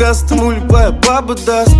даст ему любая баба даст.